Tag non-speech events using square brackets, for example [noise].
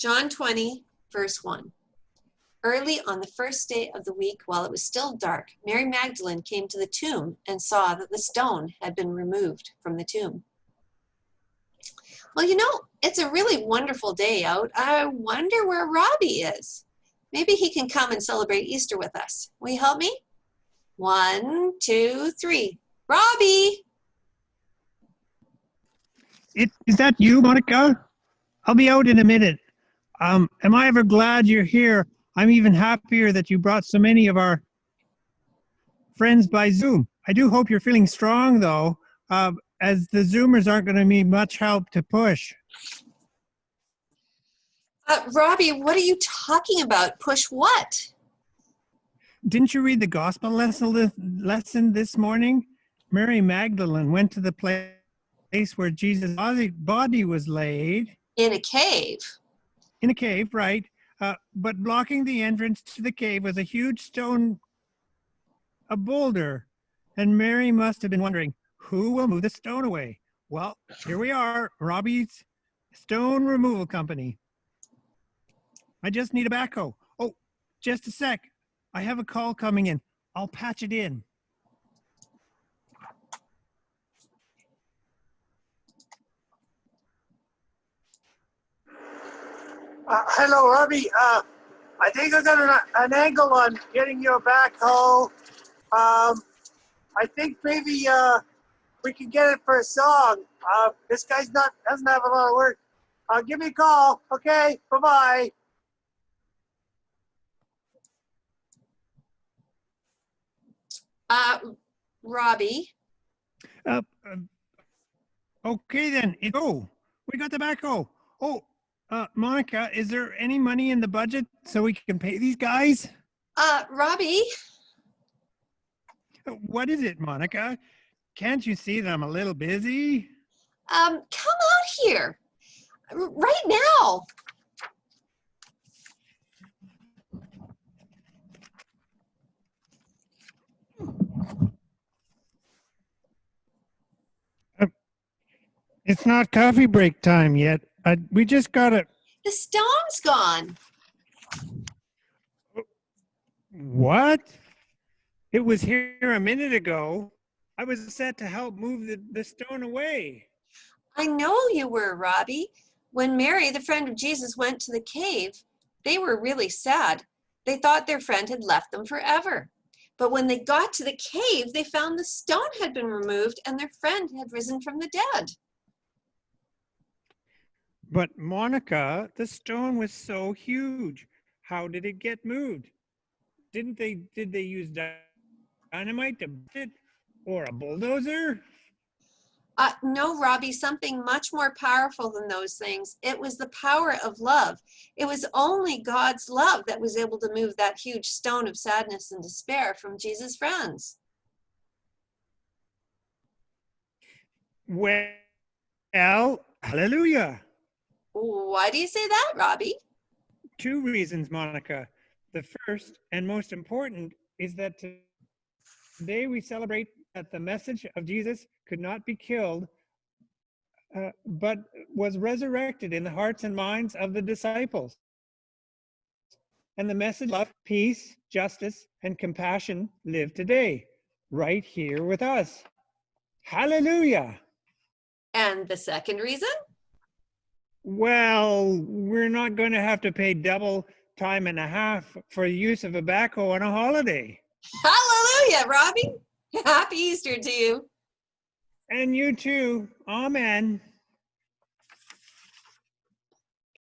John 20, verse 1. Early on the first day of the week, while it was still dark, Mary Magdalene came to the tomb and saw that the stone had been removed from the tomb. Well, you know, it's a really wonderful day out. I wonder where Robbie is. Maybe he can come and celebrate Easter with us. Will you help me? One, two, three. Robbie! It, is that you, Monica? I'll be out in a minute. Um, am I ever glad you're here? I'm even happier that you brought so many of our friends by Zoom. I do hope you're feeling strong, though, uh, as the Zoomers aren't going to need much help to push. Uh, Robbie, what are you talking about? Push what? Didn't you read the gospel lesson, lesson this morning? Mary Magdalene went to the place where Jesus' body was laid. In a cave. In a cave, right. Uh, but blocking the entrance to the cave was a huge stone, a boulder. And Mary must have been wondering, who will move the stone away? Well, here we are, Robbie's Stone Removal Company. I just need a backhoe. Oh, just a sec. I have a call coming in. I'll patch it in. Uh, hello, Robbie. Uh, I think I got an, an, angle on getting your a backhoe. Um, I think maybe uh, we can get it for a song. Uh, this guy's not doesn't have a lot of work. Uh, give me a call. Okay. Bye bye. Uh, Robbie. Uh, uh, okay then. Oh, we got the backhoe. Oh, uh, Monica, is there any money in the budget so we can pay these guys? Uh, Robbie. What is it, Monica? Can't you see that I'm a little busy? Um, come out here right now. Uh, it's not coffee break time yet. Uh, we just got it. The stone's gone. What? It was here a minute ago. I was set to help move the, the stone away. I know you were, Robbie. When Mary, the friend of Jesus, went to the cave, they were really sad. They thought their friend had left them forever. But when they got to the cave, they found the stone had been removed and their friend had risen from the dead. But Monica, the stone was so huge. How did it get moved? Didn't they, did they use dynamite to it or a bulldozer? Uh, no, Robbie, something much more powerful than those things. It was the power of love. It was only God's love that was able to move that huge stone of sadness and despair from Jesus' friends. Well, hallelujah. Why do you say that, Robbie? Two reasons, Monica. The first and most important is that today we celebrate that the message of Jesus could not be killed, uh, but was resurrected in the hearts and minds of the disciples. And the message of peace, justice, and compassion live today, right here with us. Hallelujah. And the second reason? Well, we're not going to have to pay double time and a half for the use of a backhoe on a holiday. Hallelujah, Robbie. [laughs] Happy Easter to you. And you too. Amen.